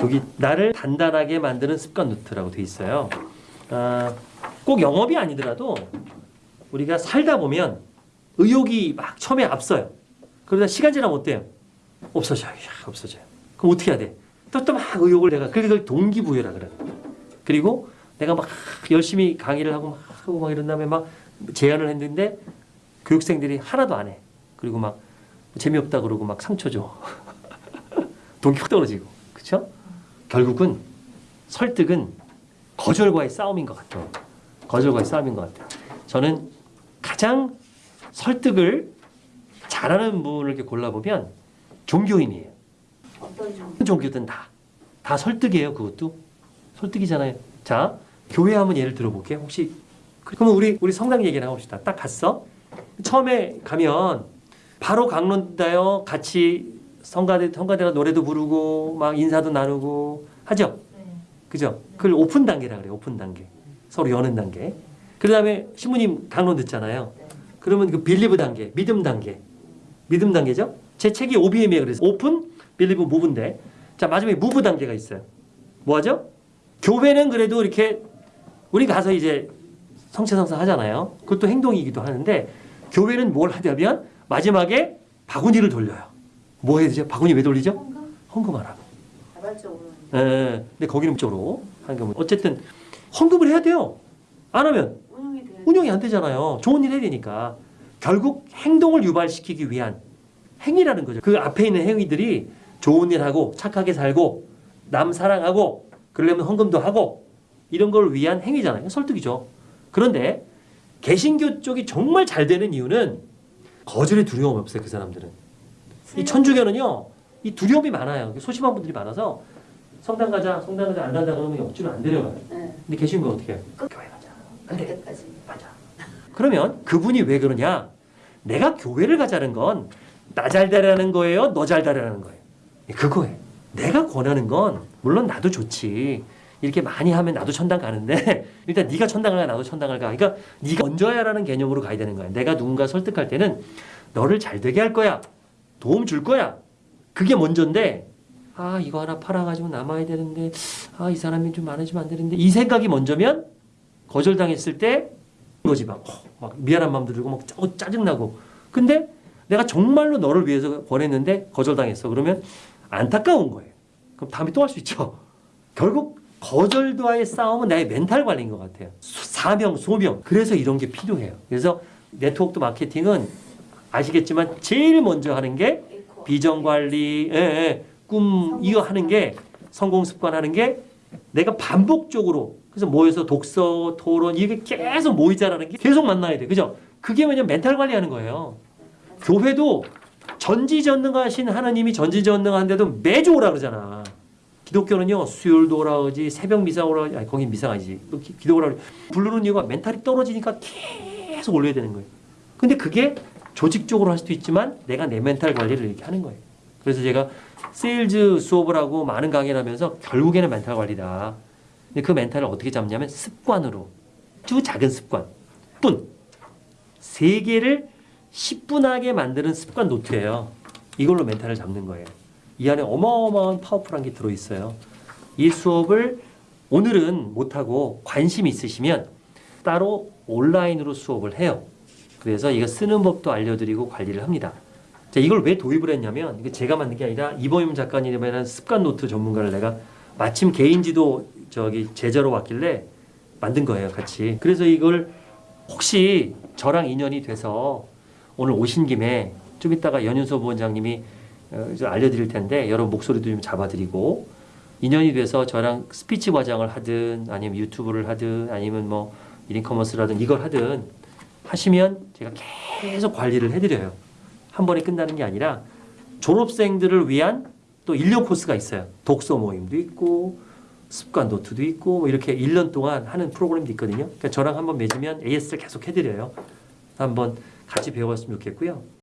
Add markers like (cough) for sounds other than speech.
여기 나를 단단하게 만드는 습관 노트라고 돼 있어요. 아, 꼭 영업이 아니더라도 우리가 살다 보면 의욕이 막 처음에 앞서요. 그러다 시간 지나면 어때요? 없어져요. 야, 없어져요. 그럼 어떻게 해야 돼? 또 또 막 의욕을 내가 그걸 동기부여라 그래. 그리고 내가 막 열심히 강의를 하고 막 하고 막 이런 다음에 막 제안을 했는데 교육생들이 하나도 안 해. 그리고 막 재미없다 그러고 막 상처 줘. (laughs) 동기 확 떨어지고. 그렇죠? 결국은 설득은 거절과의 싸움인 것 같아요. 거절과의 싸움인 것 같아요. 저는 가장 설득을 잘하는 분을 이렇게 골라보면 종교인이에요. 어떤 종 종교든 다. 다 설득이에요, 그것도. 설득이잖아요. 자, 교회 한번 예를 들어볼게요. 혹시, 그러면 우리, 우리 성당 얘기를 해봅시다. 딱 갔어. 처음에 가면 바로 강론하나요. 같이 성가대, 성가대가 노래도 부르고 막 인사도 나누고 하죠. 네. 그죠? 그걸 오픈 단계라 그래요. 오픈 단계. 서로 여는 단계. 그 다음에 신부님 강론 듣잖아요. 그러면 그 believe 단계, 믿음 단계. 믿음 단계죠? 제 책이 OBM이에요. 그래서 open, believe, move인데. 자, 마지막에 move 단계가 있어요. 뭐 하죠? 교회는 그래도 이렇게 우리 가서 이제 성체성사 하잖아요. 그것도 행동이기도 하는데 교회는 뭘 하냐면 마지막에 바구니를 돌려요. 뭐 해야 되죠? 바구니 왜 돌리죠? 헌금 헌금하라고. 자발적으로 예, 근데 거기는 하는 경우 어쨌든 헌금을 해야 돼요. 안 하면 운영이 안 되잖아요. 좋은 일 해야 되니까. 결국 행동을 유발시키기 위한 행위라는 거죠. 그 앞에 있는 행위들이 좋은 일 하고 착하게 살고 남 사랑하고 그러려면 헌금도 하고 이런 걸 위한 행위잖아요. 설득이죠. 그런데 개신교 쪽이 정말 잘 되는 이유는 거절의 두려움이 없어요. 그 사람들은. 이 천주교는요. 이 두려움이 많아요. 소심한 분들이 많아서 성당 가자, 성당 가자 안 간다 그러면 억지로 안 데려가요. 네. 근데 계신 거 어떻게 해요? 교회 가자. 안 돼. 맞아. 그러면 그분이 왜 그러냐? 내가 교회를 가자는 건 나 잘 되라는 거예요? 너 잘 되라는 거예요? 예, 그거예요. 내가 권하는 건 물론 나도 좋지. 이렇게 많이 하면 나도 천당 가는데 (laughs) 일단 네가 천당을 가 나도 천당을 가. 그러니까 네가 먼저야라는 개념으로 가야 되는 거야. 내가 누군가 설득할 때는 너를 잘 되게 할 거야. 도움 줄 거야. 그게 먼저인데 아 이거 하나 팔아가지고 남아야 되는데 아 이 사람이 좀 많아지면 안 되는데 이 생각이 먼저면 거절당했을 때 거지 막, 어, 막 미안한 마음도 들고 막 짜- 어, 짜증나고. 근데 내가 정말로 너를 위해서 권했는데 거절당했어. 그러면 안타까운 거예요. 그럼 다음에 또 할 수 있죠. 결국 거절과의 싸움은 나의 멘탈 관리인 것 같아요. 수- 사명 소명. 그래서 이런 게 필요해요. 그래서 네트워크 마케팅은 아시겠지만 제일 먼저 하는 게 비전 관리, 예, 예, 꿈 이거 하는 게 성공 습관 하는 게 내가 반복적으로 그래서 모여서 독서, 토론 이게 계속 모이자라는 게 계속 만나야 돼, 그죠? 그게 뭐냐면 멘탈 관리하는 거예요. 교회도 전지전능하신 하나님이 전지전능한데도 매주 오라 그러잖아. 기독교는요 수요일도 오라 그러지 새벽 미사 오라 그러지 아니 거긴 미사가 아니지 또 기- 기도 오라 그러지 부르는 이유가 mental이 떨어지니까 계속 올려야 되는 거예요. 근데 그게 조직적으로 할 수도 있지만 내가 내 멘탈 관리를 이렇게 하는 거예요. 그래서 제가 세일즈 수업을 하고 많은 강의를 하면서 결국에는 멘탈 관리다. 근데 그 mental을 어떻게 잡냐면 습관으로 아주 작은 습관 뿐 세 개를 10분하게 만드는 습관 노트예요. 이걸로 mental을 잡는 거예요. 이 안에 어마어마한 powerful한 게 들어있어요. 이 수업을 오늘은 못하고 관심 있으시면 따로 온라인으로 수업을 해요. 그래서 이거 쓰는 법도 알려드리고 관리를 합니다. 자, 이걸 왜 도입을 했냐면 이게 제가 만든 게 아니라 이범임 작가님이라는 습관 노트 전문가를 내가 마침 개인지도 저기 제자로 왔길래 만든 거예요, 같이. 그래서 이걸 혹시 저랑 인연이 돼서 오늘 오신 김에 좀 이따가 연윤서 부원장님이 어, 좀 알려드릴 텐데 여러분 목소리도 좀 잡아드리고 인연이 돼서 저랑 스피치 과정을 하든 아니면 유튜브를 하든 아니면 뭐 인커머스라든 이걸 하든 하시면 제가 계속 관리를 해드려요. 한 번에 끝나는 게 아니라 졸업생들을 위한 또 1년 코스가 있어요. 독서 모임도 있고 습관 노트도 있고 뭐 이렇게 1년 동안 하는 프로그램도 있거든요. 그러니까 저랑 한번 맺으면 AS를 계속 해드려요. 한번 같이 배워봤으면 좋겠고요.